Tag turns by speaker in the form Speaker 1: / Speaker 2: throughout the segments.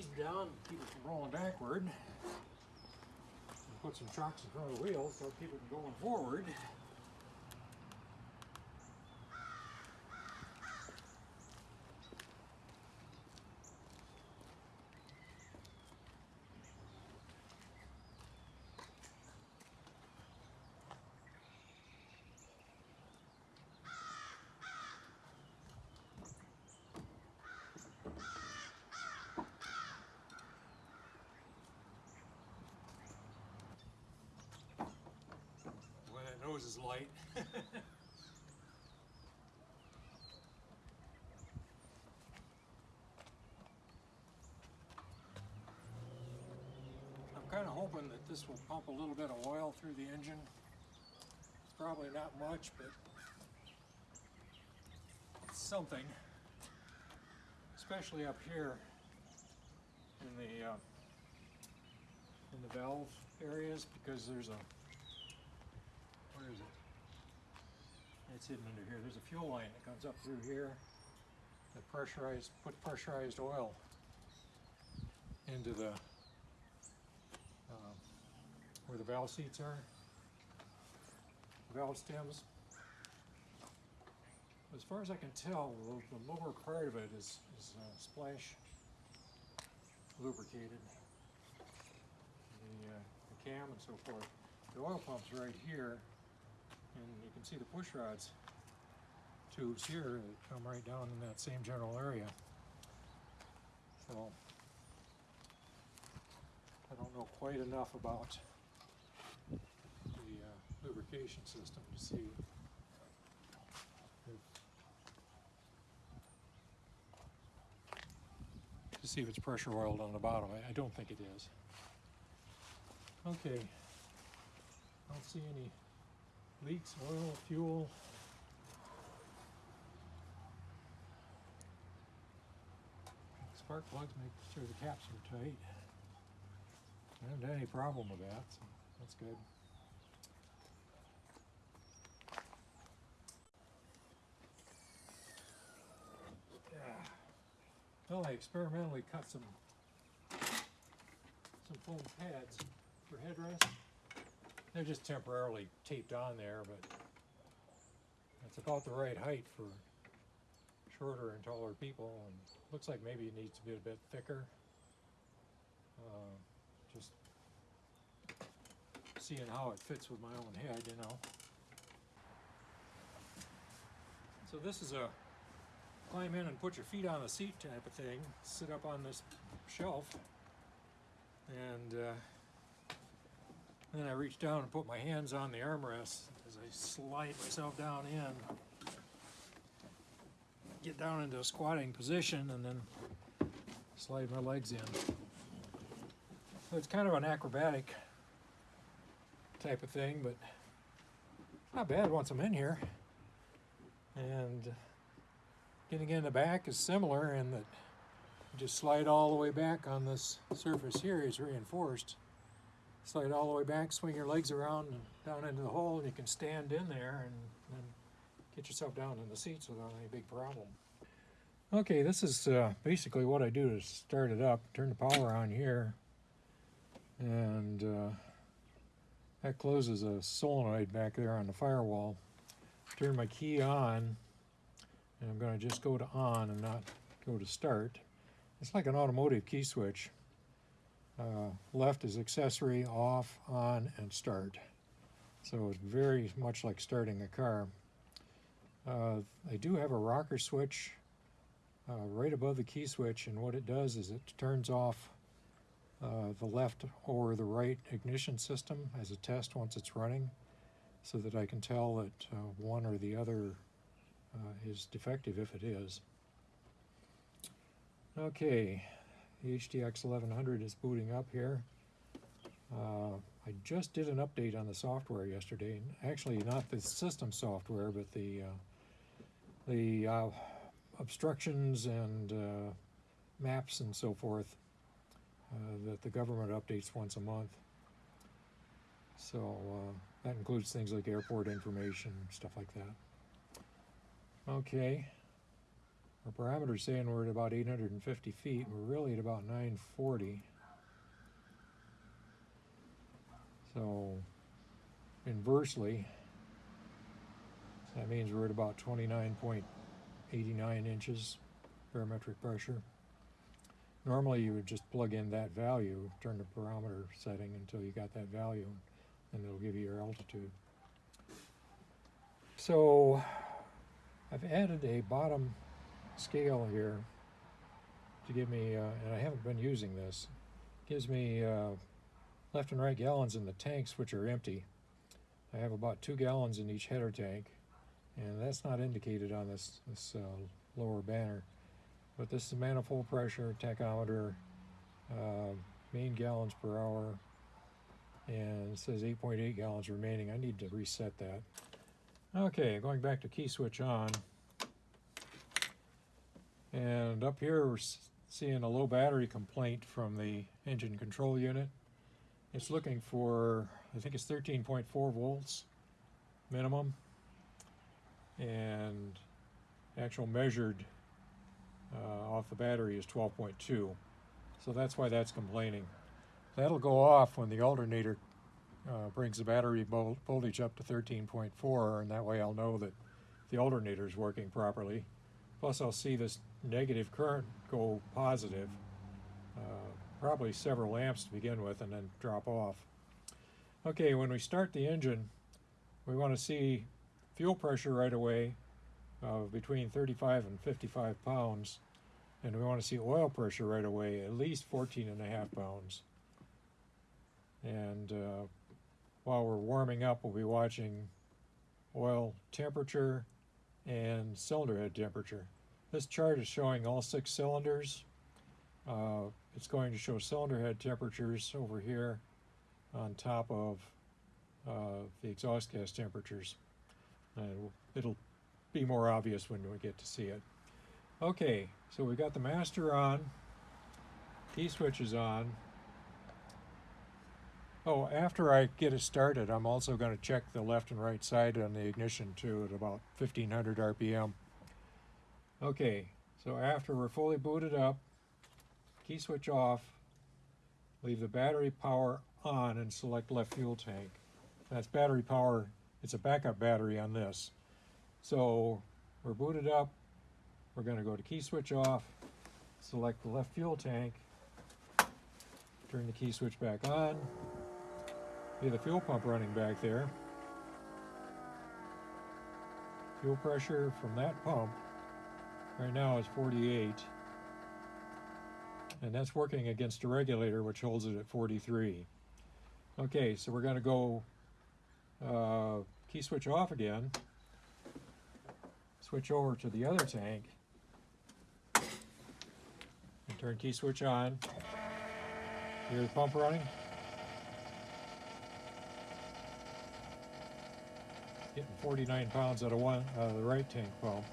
Speaker 1: them down, keep it from rolling backward. And put some shocks in front of the wheels so it from going forward. Boy, that nose is light. I'm kind of hoping that this will pump a little bit of oil through the engine. It's probably not much, but it's something. Especially up here in the uh, in the valve areas because there's a where is it? It's hidden under here. There's a fuel line that comes up through here that pressurized, put pressurized oil into the, where the valve seats are, valve stems. As far as I can tell, the, lower part of it is, is uh, splash lubricated. The, uh, the cam and so forth. The oil pump's right here, and you can see the push rods tubes here that come right down in that same general area. So I don't know quite enough about lubrication system to see if to see if it's pressure oiled on the bottom. I, I don't think it is. Okay. I don't see any leaks, oil, fuel. Spark plugs, make sure the caps are tight. I haven't had any problem with that, so that's good. Yeah. Well, I experimentally cut some some foam pads for headrests. They're just temporarily taped on there, but it's about the right height for shorter and taller people, and looks like maybe it needs to be a bit thicker. Uh, just seeing how it fits with my own head, you know. So this is a climb in and put your feet on the seat type of thing. Sit up on this shelf, and uh, then I reach down and put my hands on the armrest as I slide myself down in. Get down into a squatting position and then slide my legs in. So it's kind of an acrobatic type of thing, but not bad once I'm in here. And getting in the back is similar in that just slide all the way back on this surface here is reinforced slide all the way back, swing your legs around and down into the hole, and you can stand in there and get yourself down in the seats without any big problem. Okay, this is uh, basically what I do to start it up. Turn the power on here, and uh, that closes a solenoid back there on the firewall. Turn my key on, and I'm going to just go to on and not go to start. It's like an automotive key switch. Uh, left is accessory, off, on, and start. So it's very much like starting a car. Uh, I do have a rocker switch uh, right above the key switch, and what it does is it turns off uh, the left or the right ignition system as a test once it's running, so that I can tell that uh, one or the other is defective if it is. Okay, the HDX 1100 is booting up here. Uh, I just did an update on the software yesterday. Actually, not the system software, but the uh, the uh, obstructions and uh, maps and so forth uh, that the government updates once a month. So uh, that includes things like airport information, stuff like that. Okay. Our parameter's saying we're at about 850 feet. We're really at about 940. So inversely, that means we're at about 29.89 inches barometric pressure. Normally you would just plug in that value, turn the barometer setting until you got that value, and it'll give you your altitude. So I've added a bottom scale here to give me, uh, and I haven't been using this, gives me uh, left and right gallons in the tanks which are empty. I have about two gallons in each header tank and that's not indicated on this, this uh, lower banner. But this is manifold pressure, tachometer, main gallons per hour, and it says 8.8 gallons remaining. I need to reset that. Okay, going back to key switch on. And up here we're seeing a low battery complaint from the engine control unit. It's looking for, I think it's 13.4 volts minimum and actual measured uh, off the battery is 12.2 so that's why that's complaining that'll go off when the alternator uh, brings the battery voltage up to 13.4 and that way I'll know that the alternator is working properly plus I'll see this negative current go positive uh, probably several amps to begin with and then drop off okay when we start the engine we want to see fuel pressure right away of between 35 and 55 pounds. And we want to see oil pressure right away, at least 14 and a half pounds. And uh, while we're warming up, we'll be watching oil temperature and cylinder head temperature. This chart is showing all six cylinders. Uh, it's going to show cylinder head temperatures over here on top of uh, the exhaust gas temperatures. And it'll be more obvious when we get to see it. Okay, so we've got the master on, key switch is on. Oh, after I get it started, I'm also going to check the left and right side on the ignition too at about 1500 RPM. Okay, so after we're fully booted up, key switch off, leave the battery power on and select left fuel tank. That's battery power it's a backup battery on this. So we're booted up. We're going to go to key switch off, select the left fuel tank, turn the key switch back on. See the fuel pump running back there. Fuel pressure from that pump right now is 48. And that's working against a regulator which holds it at 43. Okay, so we're going to go uh, key switch off again, switch over to the other tank, and turn key switch on. Hear the pump running? Getting 49 pounds out of one out of the right tank pump.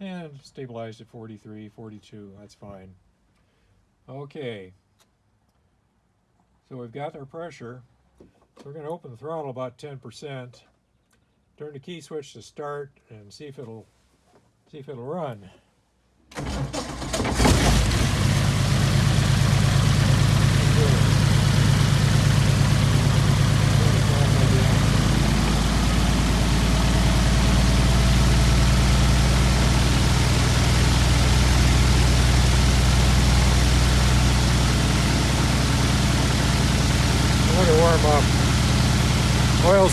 Speaker 1: And stabilized at 43, 42, that's fine. Okay. So we've got our pressure. We're going to open the throttle about 10%, turn the key switch to start, and see if it'll see if it'll run.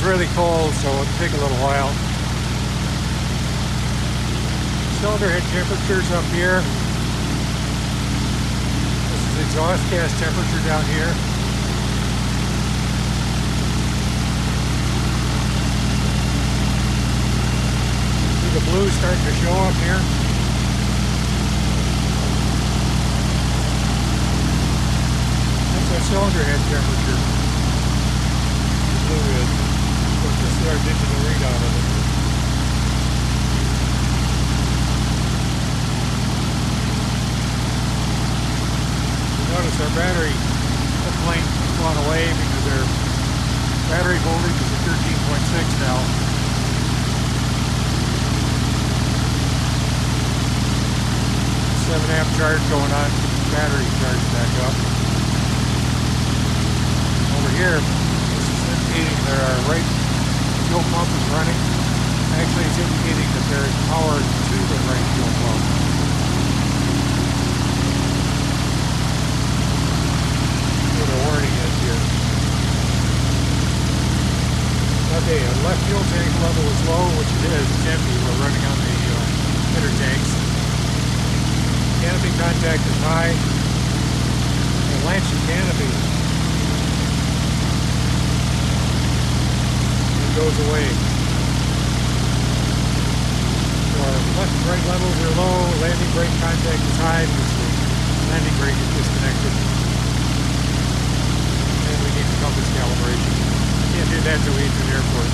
Speaker 1: Really cold, so it'll take a little while. Cylinder head temperatures up here. This is exhaust gas temperature down here. See the blue starting to show up here. That's our cylinder head temperature. Blue is our digital readout of it. Notice our battery complaint has gone away because our battery voltage is at 13.6 now. seven amp charge going on, battery charge back up. Over here, this is indicating there are right fuel pump is running. Actually, it's indicating that there is power to the right fuel pump. Where the warning is here. Okay, our left fuel tank level is low, which it is, it's empty, we're running on the uh, inner tanks. Canopy contact is high. The Lanchy canopy it goes away. So left and levels are low, landing brake contact is high because the landing brake is disconnected. And we need compass calibration. Can't do that till we enter the airport.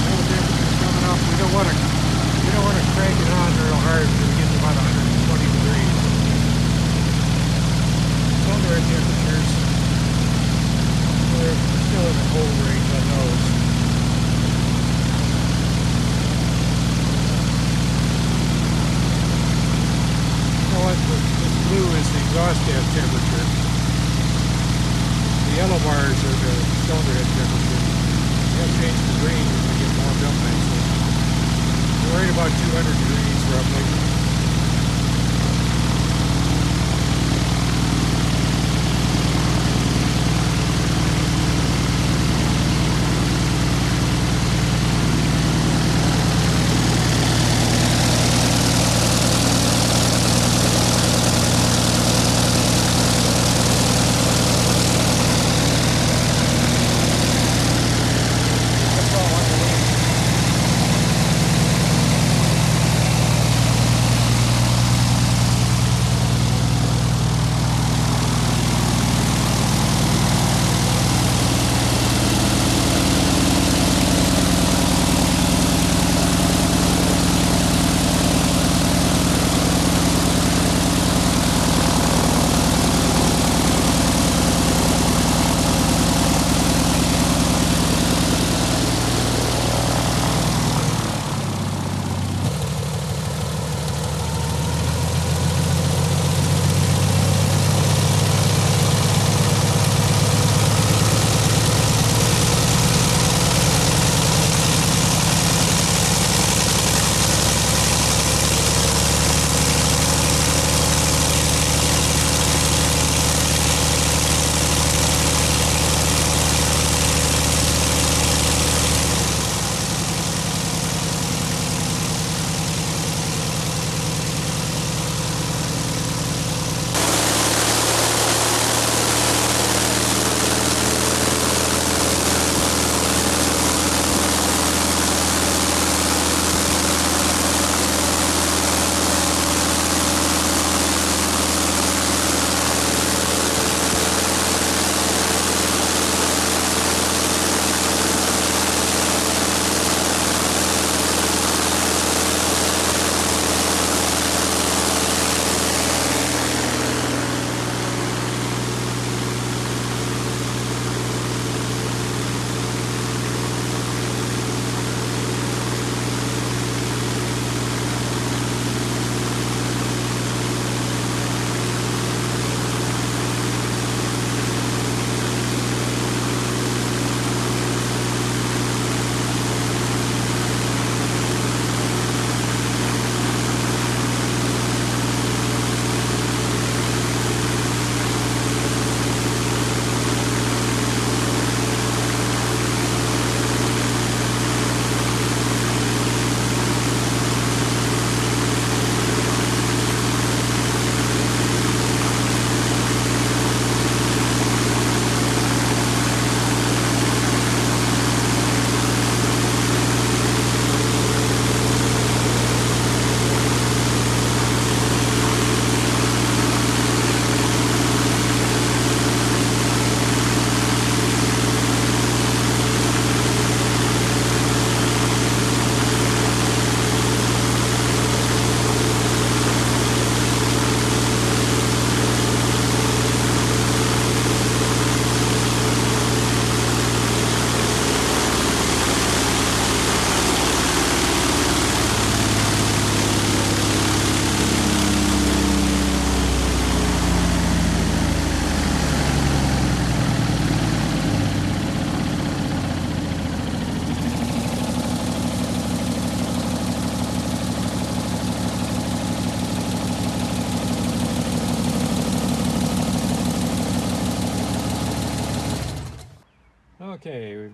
Speaker 1: Fuel temperature's coming up. We don't wanna, we don't wanna crank it on real hard until we get to about hundred and twenty degrees. Under our temperatures, we're range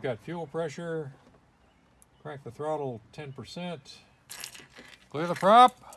Speaker 1: got fuel pressure. Crank the throttle 10%. Clear the prop.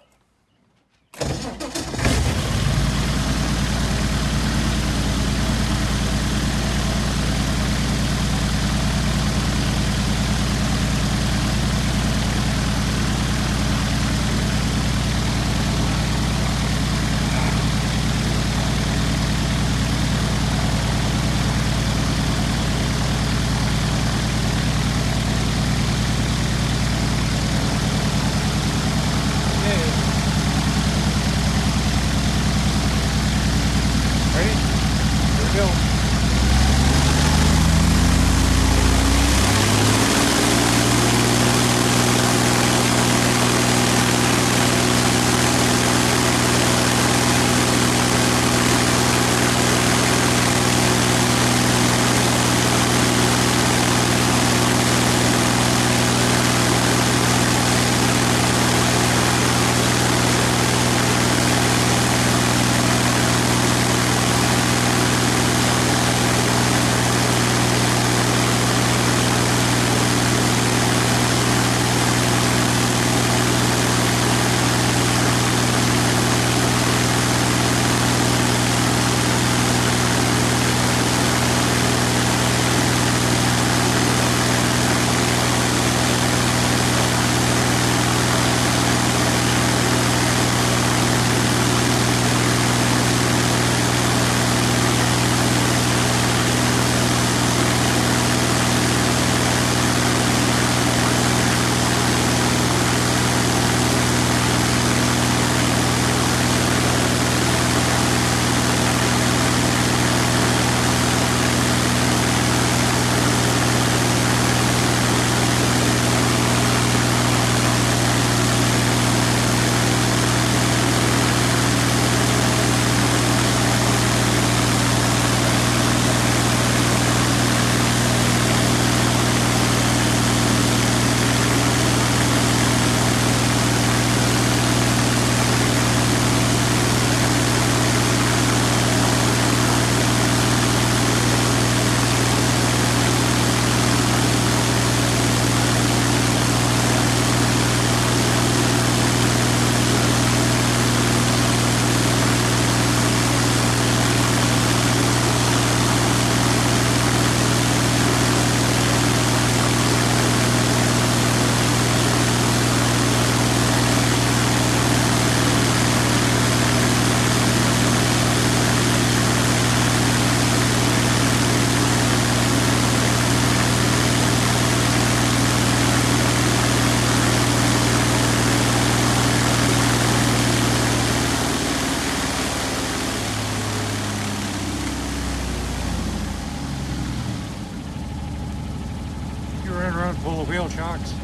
Speaker 1: You